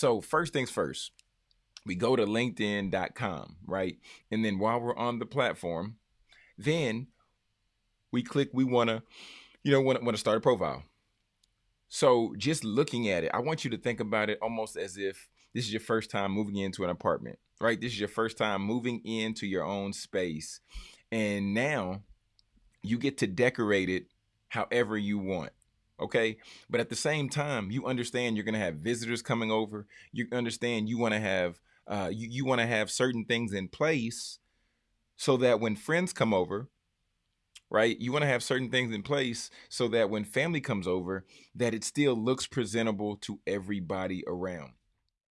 So first things first, we go to linkedin.com, right? And then while we're on the platform, then we click we want to you know want to start a profile. So just looking at it, I want you to think about it almost as if this is your first time moving into an apartment, right? This is your first time moving into your own space. And now you get to decorate it however you want okay? But at the same time you understand you're to have visitors coming over. You understand you want to have uh, you, you want to have certain things in place so that when friends come over right you want to have certain things in place so that when family comes over that it still looks presentable to everybody around